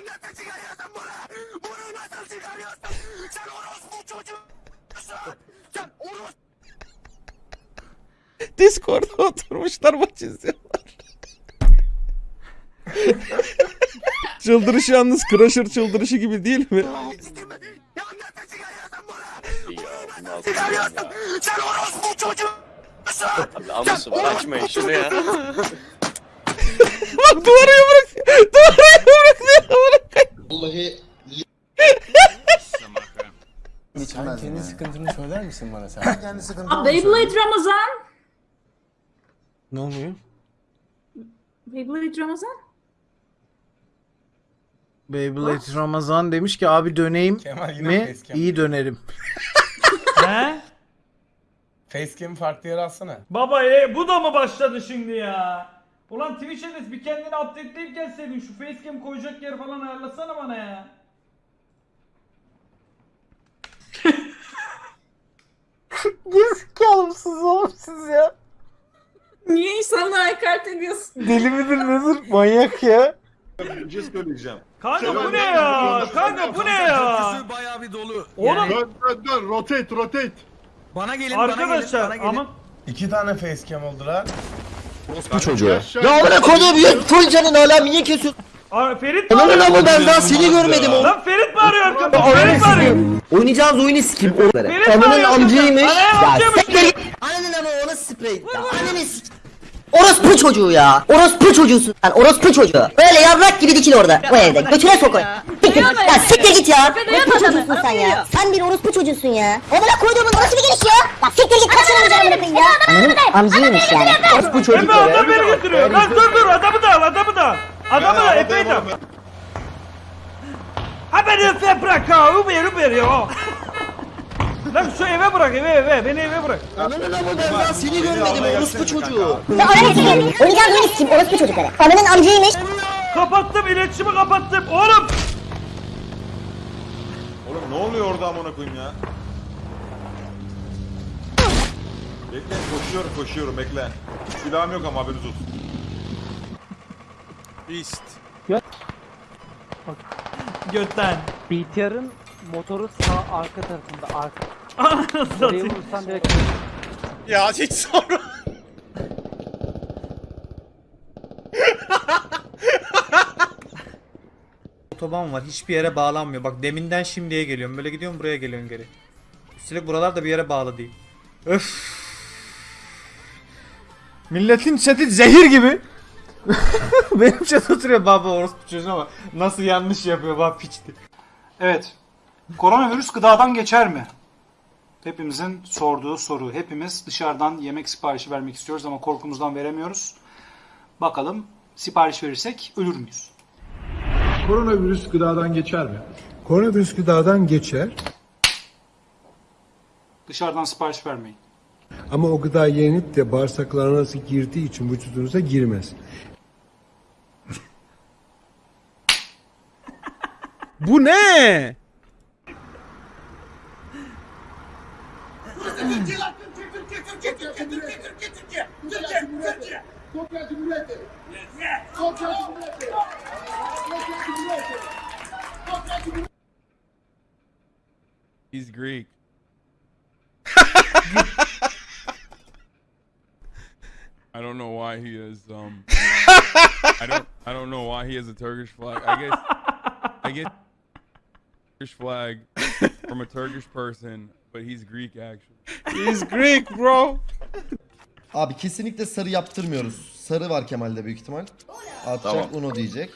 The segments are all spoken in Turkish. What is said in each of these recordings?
nasıl çıkarıyorsun bunu? Bunu nasıl çıkarıyorsun? Sen orospu çocuğusun. Sen orospu Discord'da oturmuşlar maç izliyorlar. Çıldırış yalnız Crusher çıldırışı gibi değil mi? Çıkarıyorsun? Sen orospu çocuğusun. Almasın açmayın şunu ya. Bak duvara yumruk. Duvara yumruk. Vallahi Sen kendi sıkıntını söyler misin bana sen? kendi sıkıntı Beyblade Ramazan. Ne oluyor? Beyblade Ramazan. Beyblade Ramazan demiş ki abi döneyim Kemal yine mi? facecam. İyi dönerim. He? Facecam'i farklı yere alsana. Baba e, bu da mı başladı şimdi ya? Ulan Twitch Enes bir kendini updateleyip gelseydin şu facecam koyacak yer falan ayarlasana bana ya. Gerizekalı oğlum siz ya. Niye insanlara hakaret ediyorsun? Deli midir nedir? Manyak ya. Bir söyleyeceğim. Kanka bu ne ya? Kanka bu ne ya? Bayağı bir dolu. Oğlum Dön dön dön rotate rotate. Bana gelin arkadaşlar ama İki tane facecam oldular. Bu çocuğu. Ya amına koyduğum ya full canın hala niye kesiyorsun? Aa, Ferit Lan arıyor? lan ben daha seni görmedim oğlum. Lan Ferit mi arıyor arkamda? Ferit mi arıyor? Oynayacağınız oyunu sikeyim onları. Ananın. Ananın Ya siktir git. Ananın ama ona sprey. Ananı sik. Orospu çocuğu ya. Orospu çocuğusun sen. Orospu çocuğu. Öyle yavrak gibi dikil orada. Bu evde. Götüne sok Siktir. Ya siktir git ya. Orospu çocuğusun sen ya. Sen bir orospu çocuğusun ya. Amına koyduğumun nasıl bir geliş ya? Ya siktir git. Kaçın amcanı amına ya. Ananın amcaymış yani. Orospu çocuk Emre adam ya. beni götürüyor. Lan dur dur adamı da al adamı da al. Adamı da epey de. Ha beni öpe bırak ha. Uber Uber ya. Lan şu eve bırak eve eve. Beni eve bırak. Ananın ama ben daha seni görmedim orospu çocuğu. Ya ananı sikeyim. Oynayacağım oyunu sikeyim. Orospu çocukları. Ananın amcaymış. Kapattım iletişimi kapattım. Oğlum. Ne oluyor orada amına koyayım ya? Bekle koşuyorum koşuyorum bekle. Silahım yok ama haberiniz olsun. Beast. Götten. BTR'ın motoru sağ arka tarafında arka. Oraya vurursan direkt Ya hiç sorma. Otoban var. Hiçbir yere bağlanmıyor. Bak deminden şimdiye geliyorum. Böyle gidiyorum buraya geliyorum geri. Üstelik buralar da bir yere bağlı değil. Öf. Milletin chat'i zehir gibi. Benim chat oturuyor baba orospu çocuğuna ama nasıl yanlış yapıyor baba piçti. Evet. Koronavirüs gıdadan geçer mi? Hepimizin sorduğu soru. Hepimiz dışarıdan yemek siparişi vermek istiyoruz ama korkumuzdan veremiyoruz. Bakalım sipariş verirsek ölür müyüz? Koronavirüs gıdadan geçer mi? Koronavirüs gıdadan geçer Dışarıdan sipariş vermeyin. ama o gıda yenip de bağırsaklarınıza girdiği için vücudunuza girmez. Bu ne? He's Greek. I don't know why he is um I don't I don't know why he has a Turkish flag. I guess I guess Turkish flag from a Turkish person, but he's Greek actually. He's Greek bro. Abi kesinlikle sarı yaptırmıyoruz. Sarı var Kemal'de büyük ihtimal. Atacak Uno diyecek.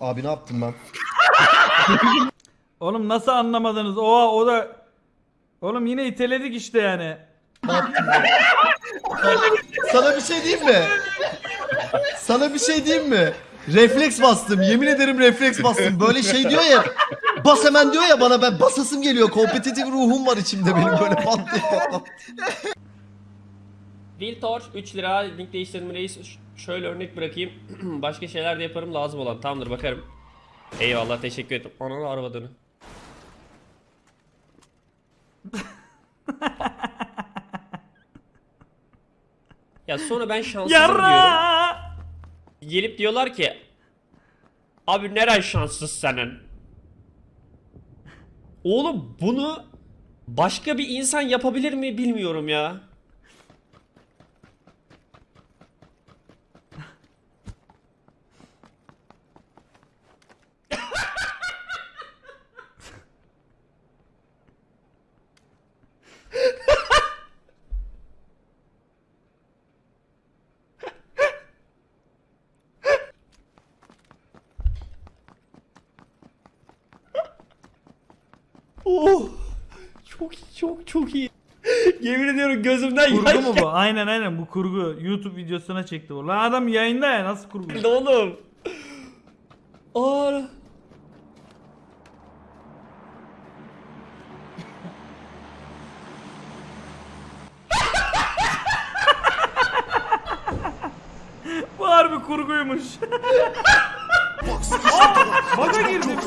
Abi ne yaptım ben? Oğlum nasıl anlamadınız? Oha o da... Oğlum yine iteledik işte yani. Sana bir şey diyeyim mi? Sana bir şey diyeyim mi? Refleks bastım. Yemin ederim refleks bastım. Böyle şey diyor ya. Bas hemen diyor ya bana ben basasım geliyor. Kompetitif ruhum var içimde benim böyle pat diye. Viltor 3 lira link değiştirdim reis. Ş- Şöyle örnek bırakayım. Başka şeyler de yaparım lazım olan. Tamamdır bakarım. Eyvallah teşekkür ederim. Ananı arabadığını. ya sonra ben şanssızım diyorum. Yarra! Gelip diyorlar ki Abi neren şanssız senin? Oğlum bunu başka bir insan yapabilir mi bilmiyorum ya. Oh. Çok iyi, çok çok iyi. Yemin ediyorum gözümden Kurgu mu bu? Aynen aynen bu kurgu. YouTube videosuna çekti bu. Lan adam yayında ya nasıl kurgu? geldi oğlum. Aa. Bu harbi kurguymuş. Aa, girdim.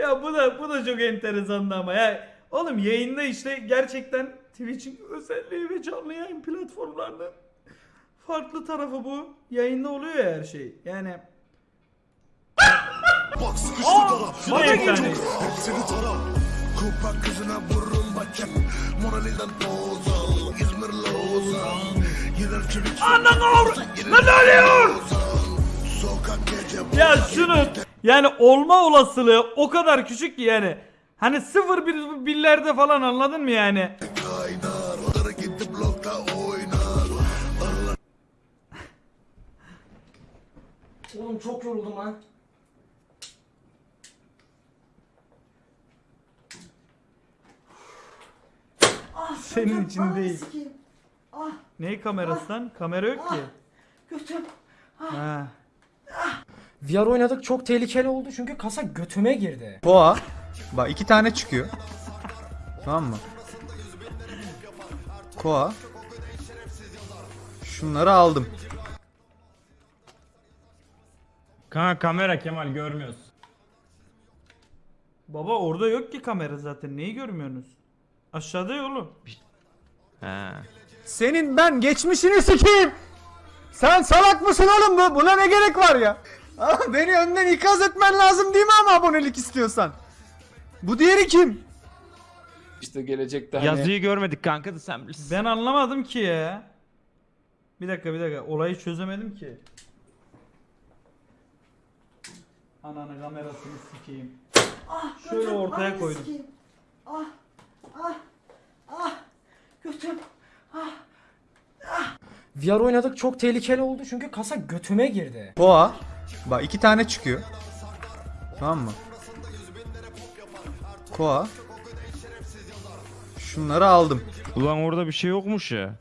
Ya bu da bu da çok enteresandı ama ya. Oğlum yayında işte gerçekten Twitch'in özelliği ve canlı yayın platformlarının farklı tarafı bu. Yayında oluyor ya her şey. Yani Aa, bana girdi. Anan avr... Lan oluyor? Ya şunu yani olma olasılığı o kadar küçük ki yani. Hani sıfır bir billerde falan anladın mı yani? Oğlum çok yoruldum lan. Senin için değil. Sikeyim. Ney kamerası lan? Kamera yok ki. Götüm. Ha. VR oynadık çok tehlikeli oldu çünkü kasa götüme girdi. Boğa. Bak iki tane çıkıyor. Tamam mı? Koa. Şunları aldım. Kanka kamera Kemal görmüyoruz. Baba orada yok ki kamera zaten. Neyi görmüyorsunuz? Aşağıda ya oğlum. Senin ben geçmişini sikeyim. Sen salak mısın oğlum bu? Buna ne gerek var ya? Beni önden ikaz etmen lazım değil mi ama abonelik istiyorsan? Bu diğeri kim? İşte gelecekte hani Yazıyı görmedik kanka da sen bilirsin. Ben anlamadım ki ya. Bir dakika bir dakika. Olayı çözemedim ki. Ananı kamerasını sikeyim. Şöyle ortaya koydum. Ah, ah, ah, götüm. VR oynadık çok tehlikeli oldu çünkü kasa götüme girdi. Boğa. Bak iki tane çıkıyor. Tamam mı? Koa. Şunları aldım. Ulan orada bir şey yokmuş ya.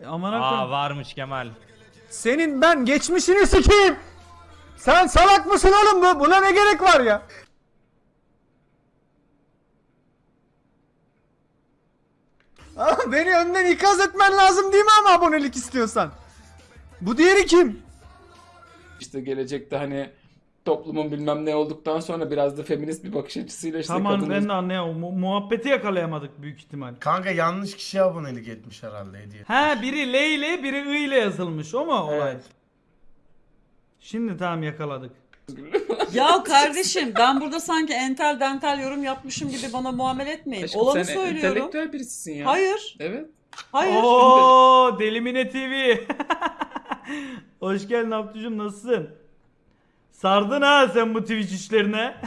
E, Amına koyayım. varmış Kemal. Senin ben geçmişini sikeyim. Sen salak mısın oğlum bu? Buna ne gerek var ya? Beni önden ikaz etmen lazım değil mi ama abonelik istiyorsan? Bu diğeri kim? işte gelecekte hani toplumun bilmem ne olduktan sonra biraz da feminist bir bakış açısıyla işte Tamam kadın ben de anlayamam. Mu- muhabbeti yakalayamadık büyük ihtimal. Kanka yanlış kişiye abonelik etmiş herhalde hediye. Ha biri L ile biri I ile yazılmış o mu olay? Evet. Şimdi tamam yakaladık. Ya kardeşim ben burada sanki entel dental yorum yapmışım gibi bana muamele etmeyin. Aşkım, Olanı sen söylüyorum. entelektüel birisisin ya. Hayır. Evet. Hayır. Oo Delimine TV. Hoş geldin Abdücüm nasılsın? Sardın ha sen bu Twitch işlerine.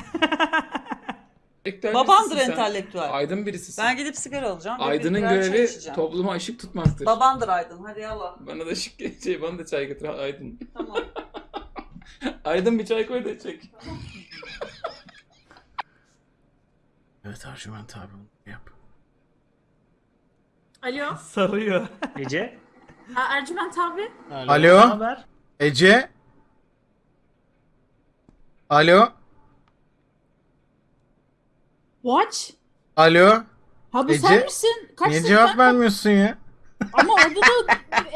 Entelektüel Babandır birisisin sen. entelektüel. Aydın birisisin. Ben gidip sigara alacağım. ve Aydın'ın bir birer çay görevi içeceğim. topluma ışık tutmaktır. Babandır Aydın. Hadi yallah. Bana da ışık şey bana da çay getir Aydın. Tamam. Aydın bir çay koy da çek. Evet Arjüment abi yap. Alo. Sarıyor. Ece. Aa, Ercüment abi. Alo. Ece. Alo. Watch. Alo. Ha bu Ece, sen misin? Kaç Niye cevap vermiyorsun ya? Ama orada da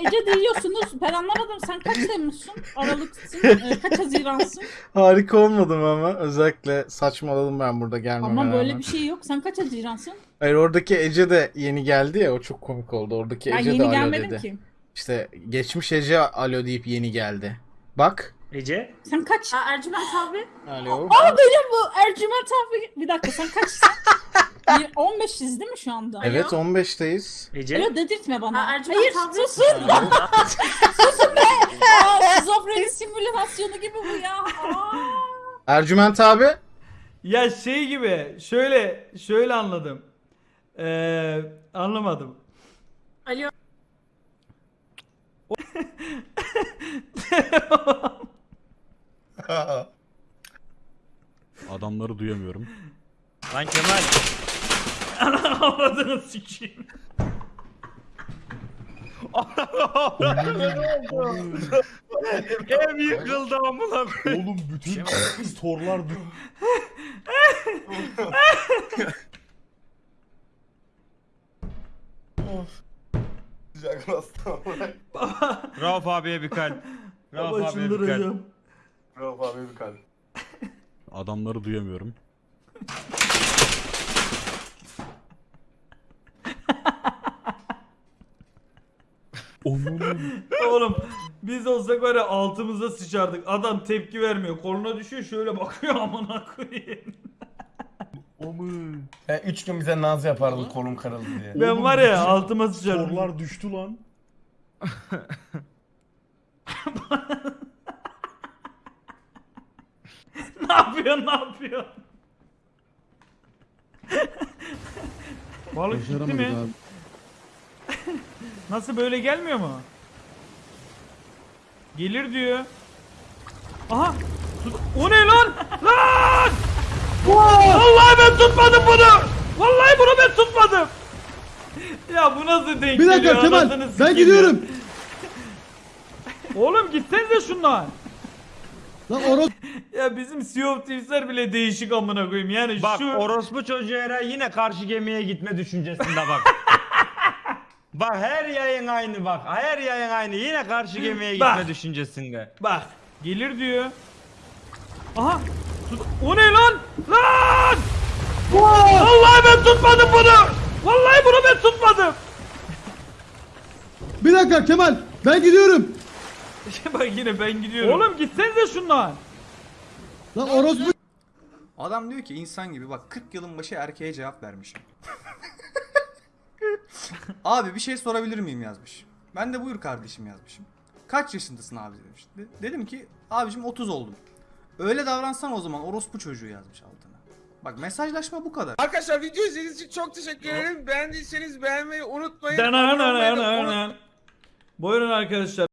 Ece diyorsunuz. Ben anlamadım. Sen kaç Temmuz'sun? Aralıksın. e, kaç Haziran'sın? Harika olmadım ama özellikle saçmaladım ben burada gelmeme Ama böyle rağmen. bir şey yok. Sen kaç Haziran'sın? Hayır oradaki Ece de yeni geldi ya o çok komik oldu. Oradaki Ben Ece de yeni alo gelmedim dedi. ki. İşte geçmiş Ece alo deyip yeni geldi. Bak. Ece. Sen kaç? Aa, Ercüment abi. Alo. Aa benim bu Ercüment abi. Bir dakika sen kaçsın? Bir- 15'iz değil mi şu anda? Evet 15'teyiz. Ece. Alo dedirtme bana. Ercüment Hayır abi. susun. susun be. Aa, şizofreni simülasyonu gibi bu ya. Aa. Ercüment abi. Ya şey gibi şöyle şöyle anladım. Ee, anlamadım. Alo. Adamları duyamıyorum. Lan Kemal. Anladığını sikeyim. Ev yıkıldı amına koyayım. Oğlum bütün storlar Rauf abiye bir kalp. Rauf Baba abiye bir kalp. çıldıracağım. Rauf abi bir kalp. Adamları duyamıyorum. Oğlum biz olsak var ya altımıza sıçardık. Adam tepki vermiyor. Koluna düşüyor şöyle bakıyor amına koyayım. E, üç gün bize naz yapardı kolum kırıldı diye. Ben var ya altıma sıçardım. Storlar düştü lan. ne yapıyor ne yapıyor? Balık gitti mi? Nasıl böyle gelmiyor mu? Gelir diyor. Aha! Tut- O ne lan? Lan! Vallahi ben tutmadım bunu! Vallahi bunu ben tutmadım! Ya bu nasıl denk Bir dakika geliyor? Kemal Anasını ben sikeyim gidiyorum. Oğlum gitsenize şundan. Lan oros Ya bizim Sea of Thieves'ler bile değişik amına koyayım. Yani Bak şu orospu çocuğu Eray yine karşı gemiye gitme düşüncesinde bak. bak her yayın aynı bak. Her yayın aynı. Yine karşı gemiye gitme Bak. düşüncesinde. bak gelir diyor. Aha! Tut o ne lan? Lan! Vallahi ben tutmadım bunu! Vallahi bunu ben tutmadım! bir dakika Kemal ben gidiyorum. Bak yine ben gidiyorum. Oğlum gitsenize şundan. Lan orospu Adam diyor ki insan gibi bak 40 yılın başı erkeğe cevap vermişim. abi bir şey sorabilir miyim yazmış. Ben de buyur kardeşim yazmışım. Kaç yaşındasın abi demiş. De- dedim ki abicim 30 oldum. Öyle davransan o zaman orospu çocuğu yazmış altına. Bak mesajlaşma bu kadar. Arkadaşlar video izlediğiniz için çok teşekkür ederim. Beğendiyseniz beğenmeyi unutmayın. Dananana. Buyurun arkadaşlar.